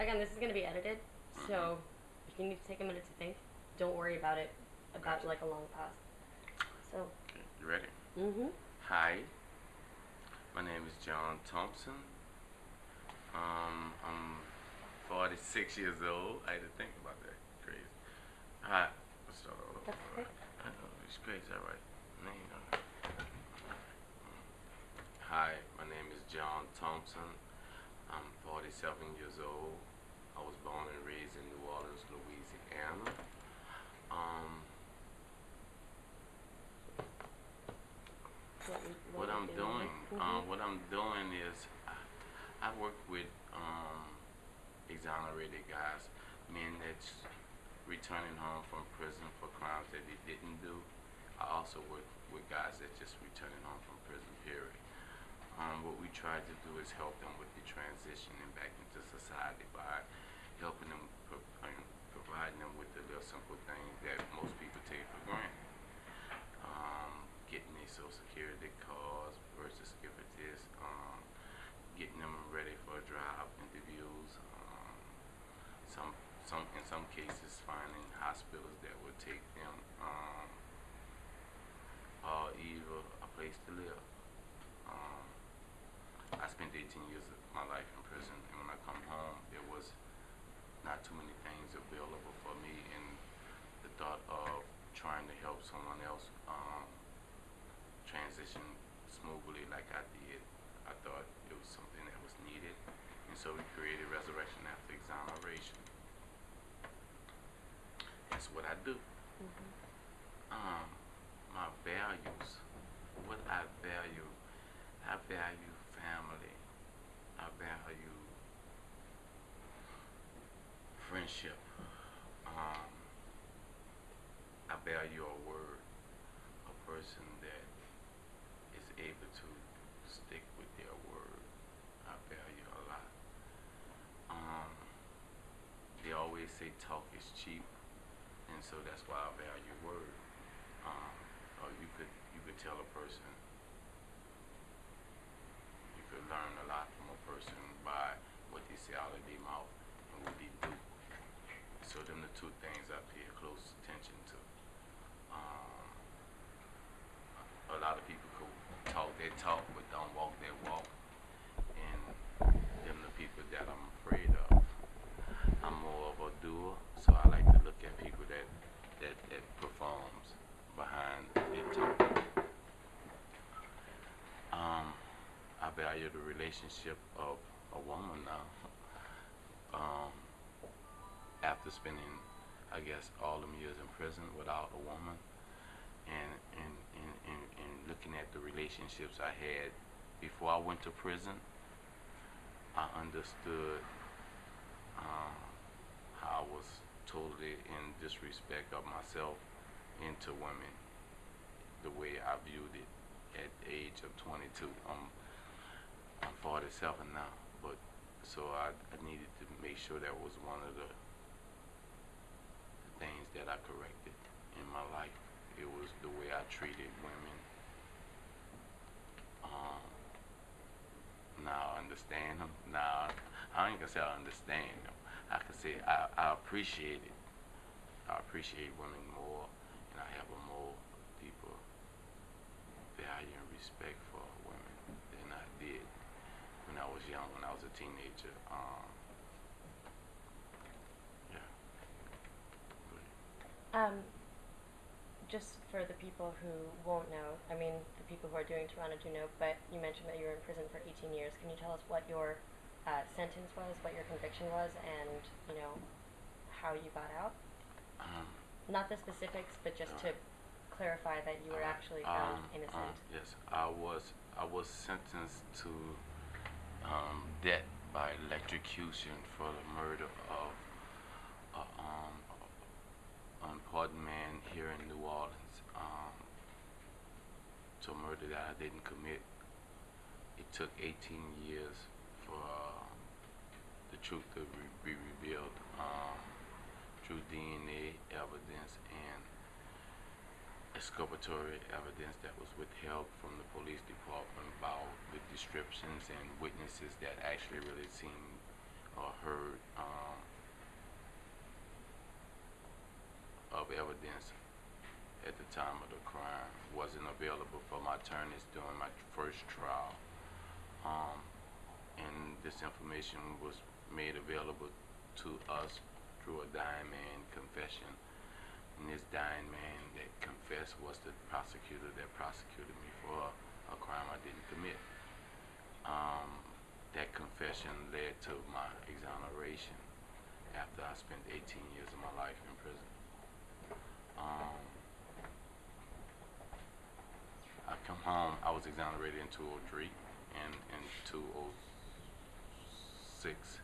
Again, this is going to be edited, so if you need to take a minute to think, don't worry about it about like a long pause. So, you ready? mhm. Hi, my name is John Thompson. Um, I'm 46 years old. I had to think about that. Crazy. Hi. Let's start all over. Okay. I know, it's crazy, all right. It. Hi, my name is John Thompson. I'm 47 years old. I was born and raised in New Orleans, Louisiana. Um, What, we- what we're I'm doing, Mhm. um, what I'm doing is I, I work with um, exonerated guys, men that's returning home from prison for crimes that they didn't do. I also work with guys that just returning home from prison. Period. Um, what we try to do is help them with the transition and back into society by helping them, pro- providing them with the little simple things that most people take for granted um, getting their social security cards, birth certificates, um, getting them ready for job interviews. Um, some, in some cases, finding hospitals that would take them, um, or either a place to live. Um, I spent 18 years of my life in prison, and when I come home, there was not too many things available for me, and the thought of trying to help someone else um, transition smoothly like I did, I thought it was something that was needed, and so we created Resurrection After Exoneration. That's what I do. Mhm. Um, my values, what I value, I value family, I value friendship, um, I value a word, a person that is able to stick with their word. I value a lot. Um, they always say talk is cheap, and so that's why I value word. Um, or you could you could tell a person, you could learn a lot from a person by what they say out of their mouth and what they do. So them the two things I pay close attention to. Um, a lot of people could talk their talk but don't walk their walk, and them the people that I'm afraid of. I'm more of a doer, so I like to look at people that that, that performs behind their talk. Um, I value the relationship of a woman now. Um, after spending, I guess, all them years in prison without a woman, and and, and, and and looking at the relationships I had before I went to prison, I understood um, how I was totally in disrespect of myself into women, the way I viewed it at the age of 22. I'm, I'm 47 now, but so I, I needed to make sure that was one of the, the things that I corrected in my life. It was the way I treated women. Um, now I understand them. Now I ain't gonna say I understand them. I can say I, I appreciate it. I appreciate women more, and I have a more deeper value and respect for women than I did when I was young, when I was a teenager. Um, yeah. Um, just for the people who won't know, I mean, the people who are doing Toronto do know, but you mentioned that you were in prison for 18 years. Can you tell us what your uh, sentence was, what your conviction was, and, you know, how you got out? Um, Not the specifics, but just to clarify that you were uh, actually found um, innocent. um, yes, I was. I was sentenced to um, death by electrocution for the murder of an um, unpardoned man here in New Orleans. Um, to a murder that I didn't commit. It took 18 years for uh, the truth to be revealed um, through DNA evidence and exculpatory evidence that was withheld from the police department about the descriptions and witnesses that actually really seen or heard um, of evidence at the time of the crime wasn't available for my attorneys during my first trial. Um, and this information was made available to us through a diamond confession and this dying man that confessed was the prosecutor that prosecuted me for a crime I didn't commit. Um, that confession led to my exoneration after I spent 18 years of my life in prison. Um, I come home, I was exonerated in 203 and in 206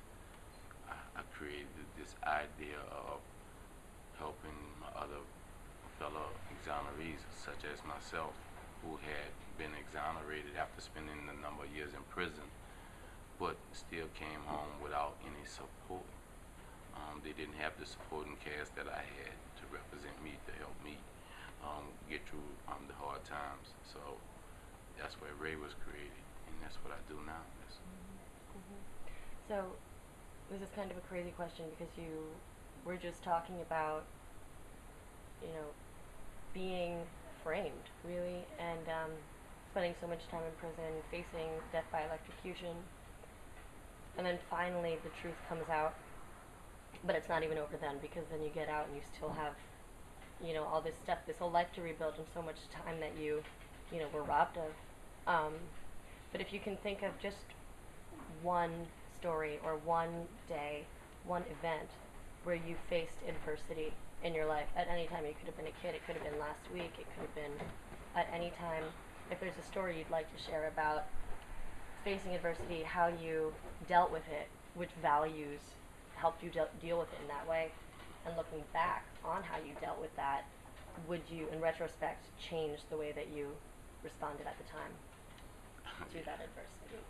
I, I created this idea of helping my other fellow exonerees, such as myself, who had been exonerated after spending a number of years in prison, but still came home without any support. Um, they didn't have the supporting cast that I had to represent me, to help me um, get through um, the hard times. So that's where Ray was created, and that's what I do now. That's, So, this is kind of a crazy question because you were just talking about, you know, being framed, really, and um, spending so much time in prison, facing death by electrocution, and then finally the truth comes out. But it's not even over then because then you get out and you still have, you know, all this stuff, this whole life to rebuild and so much time that you, you know, were robbed of. Um, but if you can think of just one story or one day, one event where you faced adversity in your life at any time. It could have been a kid, it could have been last week, it could have been at any time. If there's a story you'd like to share about facing adversity, how you dealt with it, which values helped you de- deal with it in that way, and looking back on how you dealt with that, would you, in retrospect, change the way that you responded at the time to that adversity?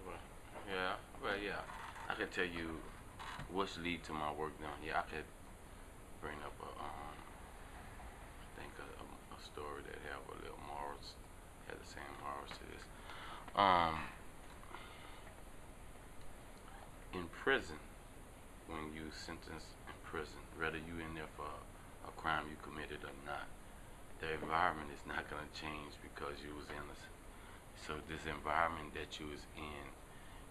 Yeah, well, yeah. I can tell you what's lead to my work down here. I could bring up a, um, I think a, a, a story that have a little morals, had the same morals to this. Um, in prison, when you sentenced in prison, whether you in there for a crime you committed or not, the environment is not going to change because you was innocent. So this environment that you was in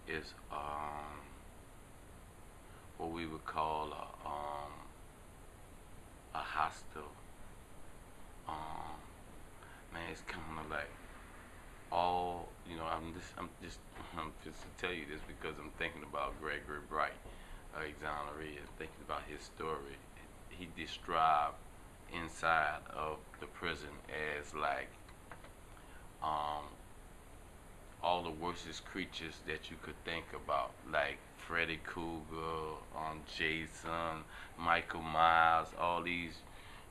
is um, what we would call a, um, a hostile. Um, man, it's kind of like all you know. I'm just I'm just I'm just to tell you this because I'm thinking about Gregory Bright, uh, exoneree, and thinking about his story. He described inside of the prison as like um, all the worstest creatures that you could think about, like Freddy Krueger, um, Jason, Michael Myers, all these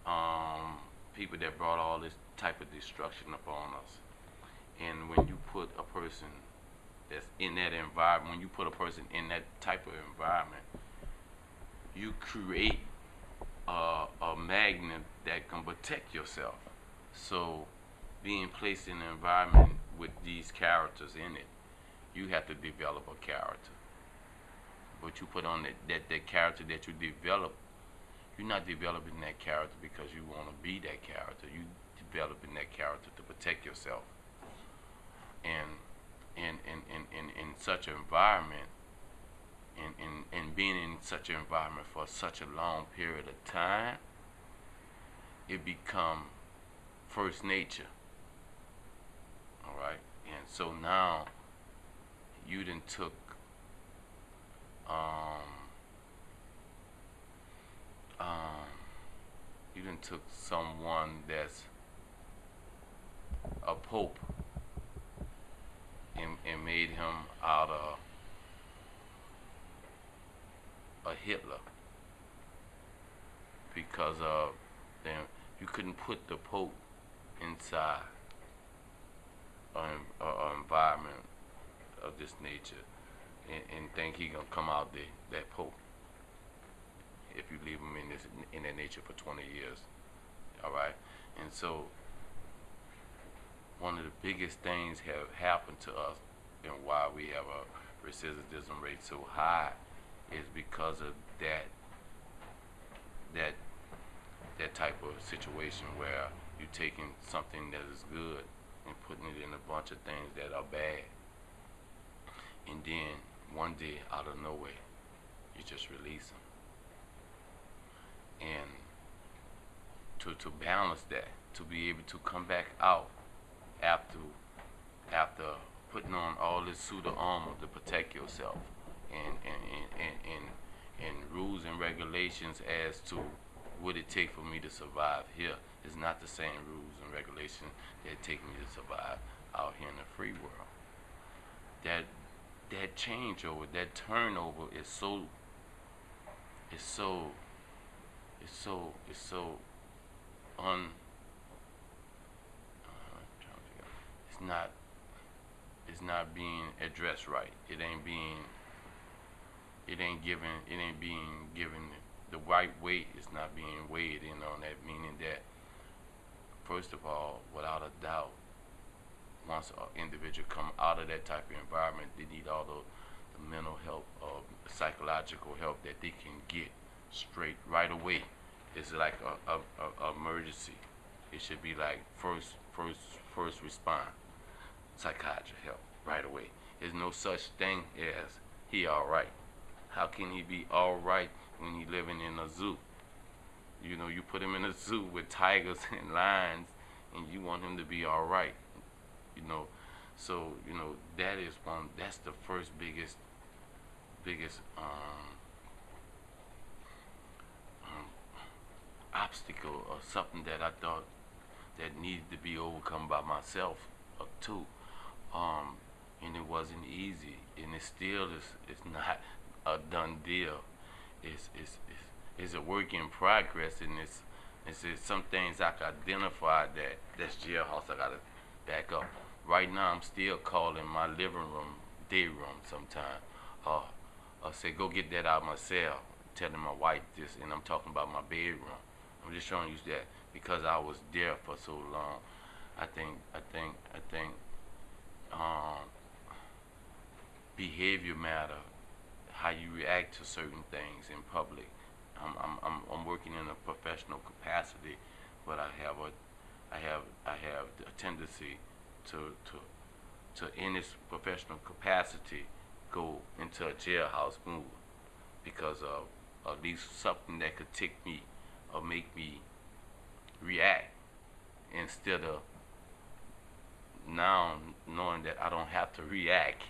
um, people that brought all this type of destruction upon us. And when you put a person that's in that environment, when you put a person in that type of environment, you create a, a magnet that can protect yourself. So, being placed in an environment with these characters in it, you have to develop a character. But you put on that, that, that character that you develop, you're not developing that character because you want to be that character. You developing that character to protect yourself. And in in, in, in, in such an environment, and, and, and being in such an environment for such a long period of time, it become first nature. All right, and so now you then took um, um, you then took someone that's a pope and, and made him out of a Hitler because of them. You couldn't put the Pope inside an, an environment of this nature and, and think he gonna come out the, that Pope if you leave him in this in that nature for 20 years. All right, and so one of the biggest things have happened to us and why we have a recidivism rate so high is because of that that that type of situation where you're taking something that is good and putting it in a bunch of things that are bad. And then one day, out of nowhere, you just release them. And to, to balance that, to be able to come back out after after putting on all this suit of armor to protect yourself and and, and, and, and and rules and regulations as to what it take for me to survive here is not the same rules and regulations that take me to survive out here in the free world. That that changeover, that turnover is so is so is so is so un uh, it's not it's not being addressed right. It ain't being it ain't given it ain't being given the right weight is not being weighed in on that meaning that first of all without a doubt once an individual come out of that type of environment they need all the, the mental help or psychological help that they can get straight right away. It's like a, a, a, emergency. It should be like first first first response psychiatric help right away. There's no such thing as he all right. How can he be all right when he living in a zoo? You know, you put him in a zoo with tigers and lions, and you want him to be all right. You know, so you know that is one. That's the first biggest, biggest um, um, obstacle or something that I thought that needed to be overcome by myself or too. Um, and it wasn't easy, and it still is. It's not a done deal. It's it's it's, it's a work in progress, and it's it's, it's some things I can identify that that's jailhouse. I gotta back up. Right now, I'm still calling my living room day room sometime. Uh, I say go get that out of my cell. Telling my wife this, and I'm talking about my bedroom. I'm just showing you that because I was there for so long. I think I think I think um, behavior matter how you react to certain things in public. I'm, I'm, I'm, I'm working in a professional capacity, but I have a, I have, I have a tendency to, to, to in this professional capacity, go into a jailhouse move because of at least something that could tick me or make me react instead of now knowing that I don't have to react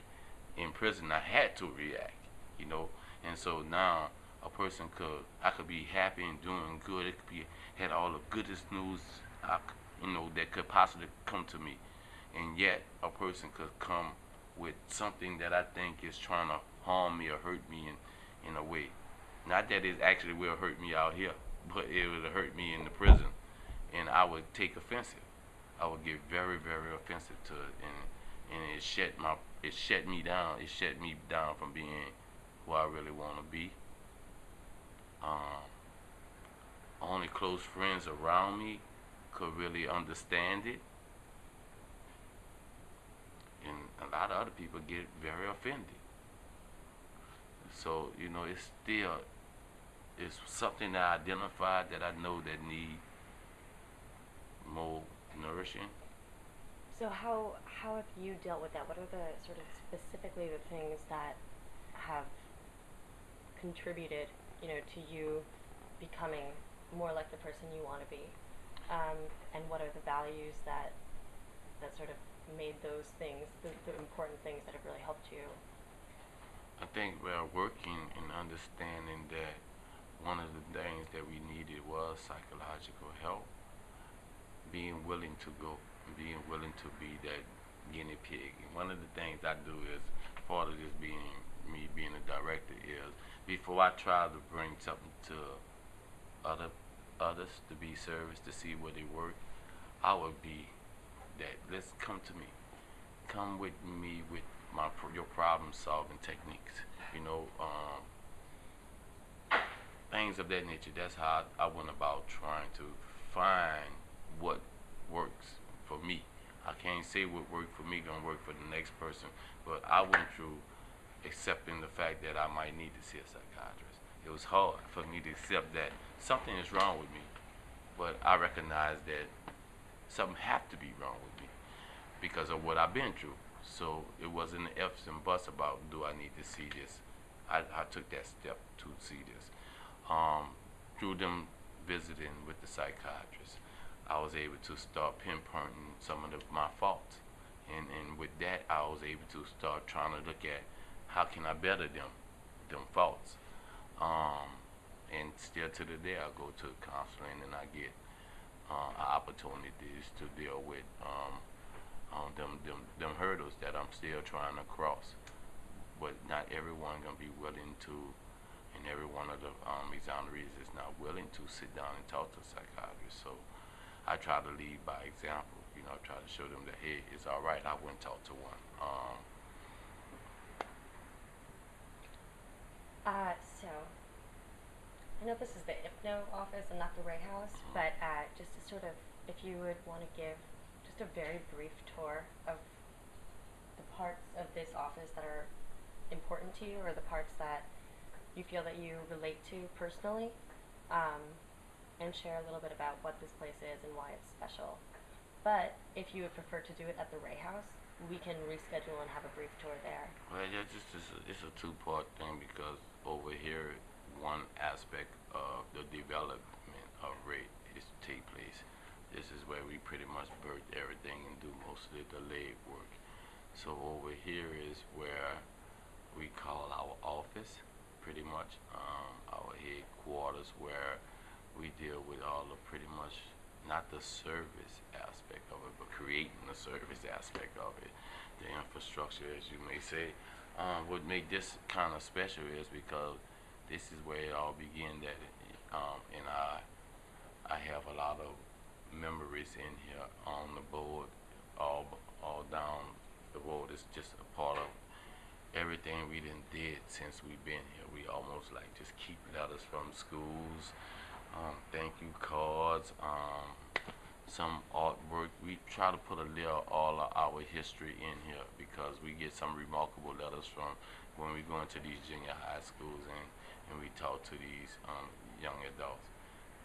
in prison. I had to react you know. And so now a person could, I could be happy and doing good. It could be had all the goodest news, I, you know, that could possibly come to me, and yet a person could come with something that I think is trying to harm me or hurt me in, in a way. Not that it actually will hurt me out here, but it would hurt me in the prison, and I would take offensive. I would get very, very offensive to it, and and it shut my, it shut me down. It shut me down from being who I really want to be. Um, only close friends around me could really understand it. And a lot of other people get very offended. So, you know, it's still, it's something that I identified that I know that need more nourishing. So how how have you dealt with that? What are the sort of specifically the things that have contributed, you know, to you becoming more like the person you want to be? Um, and what are the values that that sort of made those things the, the important things that have really helped you? I think we're working and understanding that one of the things that we needed was psychological help. Being willing to go, being willing to be that guinea pig. And one of the things I do is part of this being me being a director is before I try to bring something to other others to be service to see where they work, I would be that let's come to me. Come with me with my your problem solving techniques. You know, um, things of that nature. That's how I, I went about trying to find what works for me. I can't say what worked for me gonna work for the next person, but I went through accepting the fact that I might need to see a psychiatrist. It was hard for me to accept that something is wrong with me, but I recognize that something had to be wrong with me because of what I've been through. So it wasn't the ifs and buts about do I need to see this. I, I took that step to see this. Um, through them visiting with the psychiatrist, I was able to start pinpointing some of the, my faults. And, and with that, I was able to start trying to look at how can I better them, them faults. Um, and still to the day, I go to counseling and I get uh, opportunities to deal with um, um, them, them, them hurdles that I'm still trying to cross. But not everyone gonna be willing to, and every one of the um, exonerees is not willing to sit down and talk to a psychiatrist. So I try to lead by example. You know, I try to show them that hey, it's all right. I went talked to one. Um, Uh, so, I know this is the IPNO office and not the Ray House, but uh, just to sort of, if you would want to give just a very brief tour of the parts of this office that are important to you or the parts that you feel that you relate to personally, um, and share a little bit about what this place is and why it's special. But if you would prefer to do it at the Ray House, we can reschedule and have a brief tour there. Well, yeah, just it's a, it's a two-part thing because over here, one aspect of the development of Ray is to take place. This is where we pretty much birth everything and do most of the leg work. So over here is where we call our office, pretty much um, our headquarters, where we deal with all the pretty much not the service aspect of it, but creating the service aspect of it, the infrastructure, as you may say. Um, what made this kind of special is because this is where it all began. That um, and I, I have a lot of memories in here on the board, all all down the road. It's just a part of everything we done did since we've been here. We almost like just keep letters from schools, um, thank you cards, um, some artwork. We try to put a little all of our history in here because we get some remarkable letters from when we go into these junior high schools and, and we talk to these um, young adults.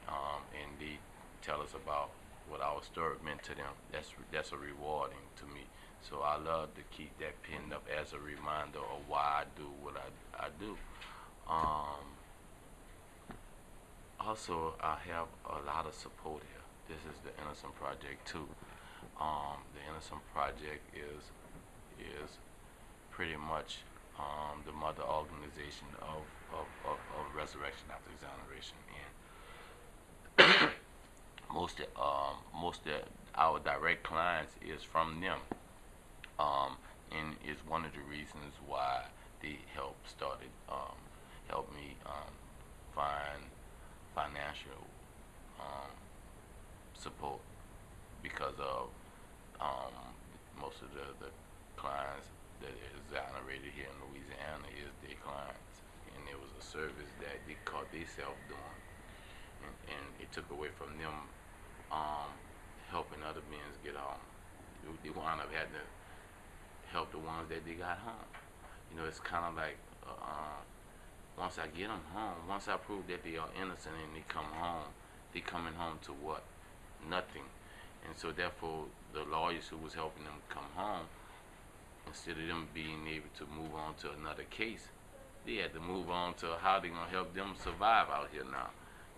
Um, and they tell us about what our story meant to them. That's that's a rewarding to me. So I love to keep that pinned up as a reminder of why I do what I, I do. Um, also, I have a lot of support here. This is the Innocent Project too. Um, the Innocent Project is is pretty much um, the mother organization of, of, of, of Resurrection After Exoneration. And most of, um, most of our direct clients is from them. Um, and is one of the reasons why they help started um, help me um, find financial um, support because of um, most of the, the clients that is exonerated here in Louisiana is their clients. And it was a service that they caught themselves doing. And, and it took away from them um, helping other men get home. They wound up having to help the ones that they got home. You know, it's kind of like uh, once I get them home, once I prove that they are innocent and they come home, they coming home to what? Nothing. And so therefore, the lawyers who was helping them come home, instead of them being able to move on to another case, they had to move on to how they gonna help them survive out here now.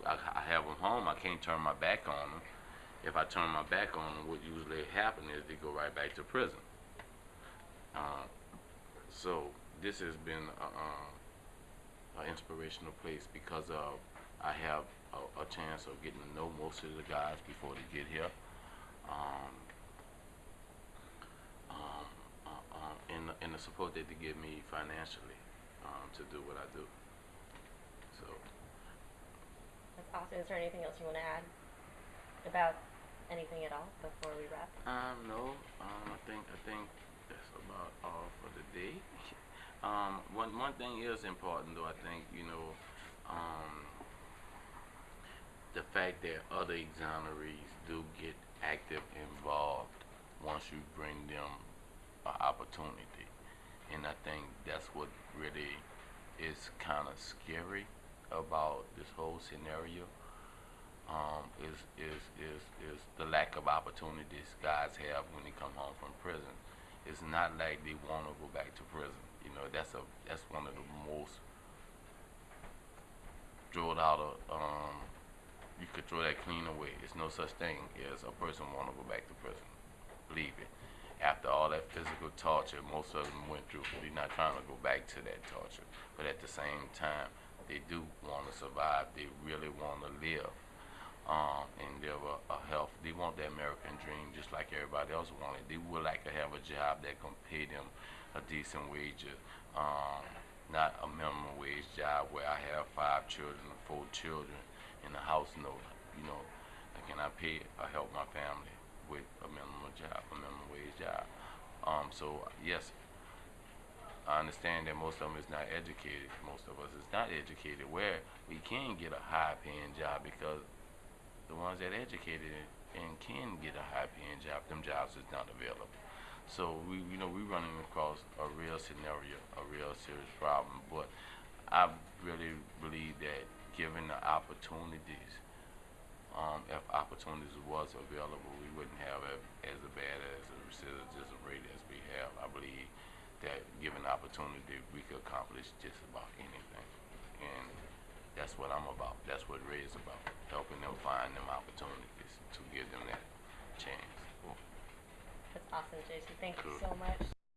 I, I have them home. I can't turn my back on them. If I turn my back on them, what usually happens is they go right back to prison. Uh, so this has been an inspirational place because of I have a, a, chance of getting to know most of the guys before they get here. Um, um, uh, um, and, and the support that they give me financially um, to do what I do. So That's awesome. Is there anything else you want to add about anything at all before we wrap? um, no, um, I think I think that's about all for the day. Um, one one thing is important though. I think you know um, the fact that other exonerees do get active involved once you bring them an opportunity, and I think that's what really is kind of scary about this whole scenario. um, is, is, is, is the lack of opportunities guys have when they come home from prison. It's not like they want to go back to prison. You know, that's a that's one of the most it out of um, you could throw that clean away. It's no such thing as a person want to go back to prison. Believe it. After all that physical torture most of them went through, they're not trying to go back to that torture. But at the same time, they do want to survive. They really want to live um, and live a, a health. They want the American dream just like everybody else wanted. They would like to have a job that can pay them a decent wage, um, not a minimum wage job where I have five children, four children, in the house note. You know, can I pay or help my family with a minimum job, a minimum wage job? Um, so yes, I understand that most of them is not educated. Most of us is not educated. Where we can get a high paying job because the ones that educated and can get a high paying job, them jobs is not available. So we, you know, we're running across a real scenario, a real serious problem. But I really believe that given the opportunities, um, if opportunities was available, we wouldn't have as a bad as a recidivism rate as we have. I believe that given opportunity, we could accomplish just about anything. And that's what I'm about. That's what Ray is about, helping them find them opportunities to give them that chance. That's awesome, Jason. Thank you so much.